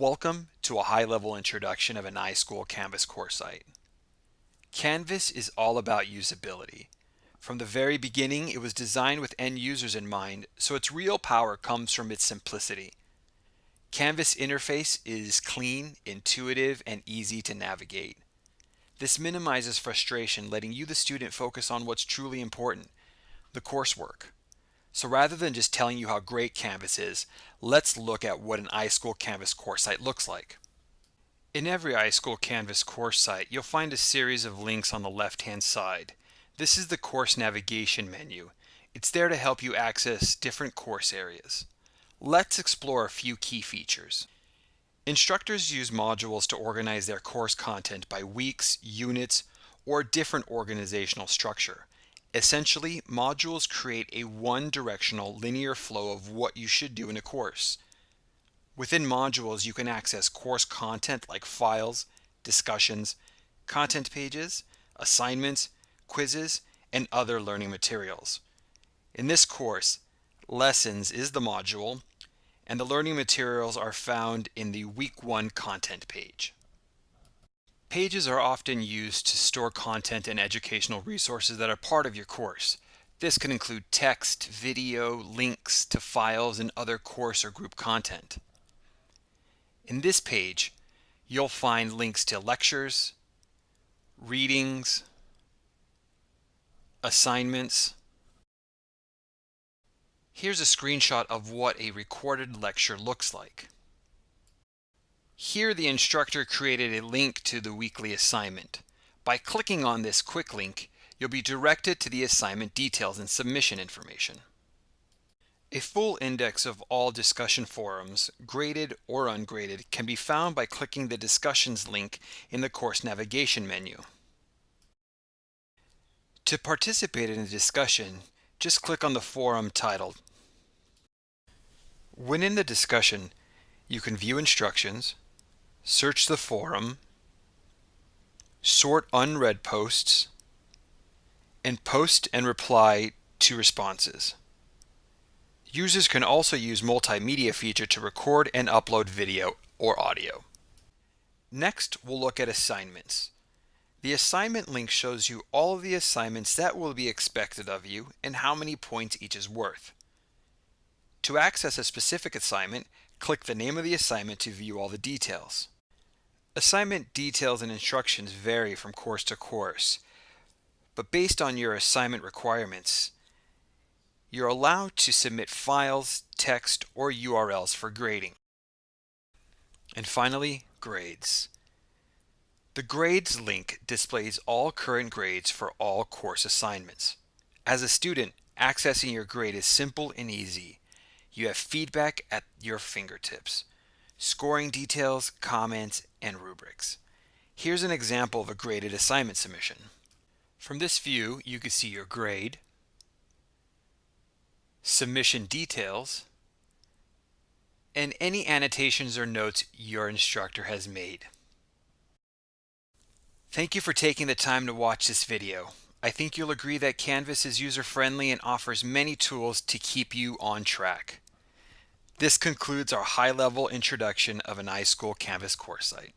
Welcome to a high-level introduction of an iSchool Canvas course site. Canvas is all about usability. From the very beginning, it was designed with end users in mind, so its real power comes from its simplicity. Canvas interface is clean, intuitive, and easy to navigate. This minimizes frustration, letting you, the student, focus on what's truly important, the coursework. So rather than just telling you how great Canvas is, let's look at what an iSchool Canvas course site looks like. In every iSchool Canvas course site, you'll find a series of links on the left-hand side. This is the course navigation menu. It's there to help you access different course areas. Let's explore a few key features. Instructors use modules to organize their course content by weeks, units, or different organizational structure. Essentially, modules create a one-directional linear flow of what you should do in a course. Within modules, you can access course content like files, discussions, content pages, assignments, quizzes, and other learning materials. In this course, Lessons is the module, and the learning materials are found in the Week 1 content page. Pages are often used to store content and educational resources that are part of your course. This can include text, video, links to files, and other course or group content. In this page, you'll find links to lectures, readings, assignments. Here's a screenshot of what a recorded lecture looks like. Here the instructor created a link to the weekly assignment. By clicking on this quick link, you'll be directed to the assignment details and submission information. A full index of all discussion forums, graded or ungraded, can be found by clicking the discussions link in the course navigation menu. To participate in a discussion, just click on the forum titled. When in the discussion, you can view instructions, search the forum, sort unread posts, and post and reply to responses. Users can also use multimedia feature to record and upload video or audio. Next, we'll look at assignments. The assignment link shows you all of the assignments that will be expected of you and how many points each is worth. To access a specific assignment, click the name of the assignment to view all the details. Assignment details and instructions vary from course to course, but based on your assignment requirements, you're allowed to submit files, text, or URLs for grading. And finally, grades. The grades link displays all current grades for all course assignments. As a student, accessing your grade is simple and easy. You have feedback at your fingertips scoring details, comments, and rubrics. Here's an example of a graded assignment submission. From this view, you can see your grade, submission details, and any annotations or notes your instructor has made. Thank you for taking the time to watch this video. I think you'll agree that Canvas is user-friendly and offers many tools to keep you on track. This concludes our high-level introduction of an iSchool Canvas course site.